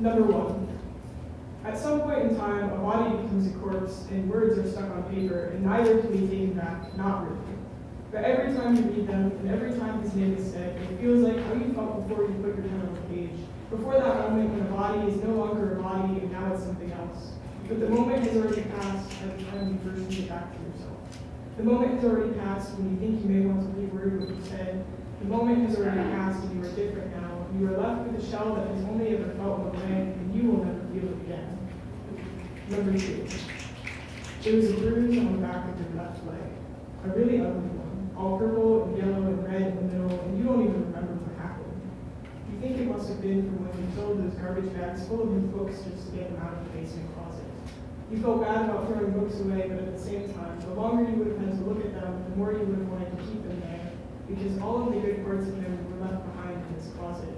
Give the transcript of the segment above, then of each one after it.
Number one, at some point in time, a body becomes a corpse and words are stuck on paper, and neither can be taken back, not really. But every time you read them, and every time his name is said, it feels like how you felt before you put your pen on the page. Before that moment when a body is no longer a body and now it's something else. But the moment has already passed at the time you first get back to yourself. The moment has already passed when you think you may want to reword what you said. The moment has already passed and you are different now. You are left with a shell that has only ever felt the way, and you will never feel it again. Number two. There was a bruise on the back of your left leg. A really ugly one. All purple and yellow and red in the middle, and you don't even remember what happened. You think it must have been from when you filled those garbage bags full of your books just to get them out of the basement closet. You felt bad about throwing books away, but at the same time, the longer you would have had to look at them, the more you would have wanted to keep them there, because all of the good parts of them were left behind in this closet.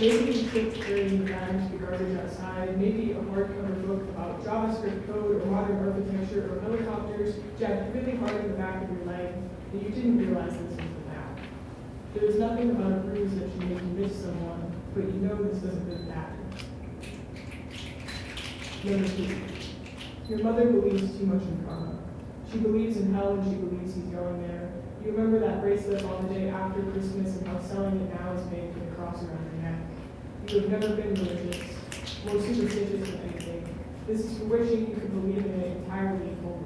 Maybe you carrying the bags to the garbage outside, maybe a hardcover book about JavaScript code or modern architecture or helicopters jabbed really hard in the back of your leg, and you didn't realize this until now. There was nothing about a bruise that should make you miss someone, but you know this doesn't really matter. Number two, your mother believes too much in karma. She believes in hell and she believes he's going there. You remember that bracelet on the day after Christmas and how selling it now is made Have never been religious, more superstitious than anything. This is wishing you could believe in it entirely and wholly.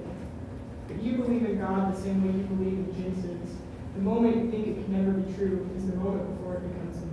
But you believe in God the same way you believe in Jesus, The moment you think it can never be true is the moment before it becomes the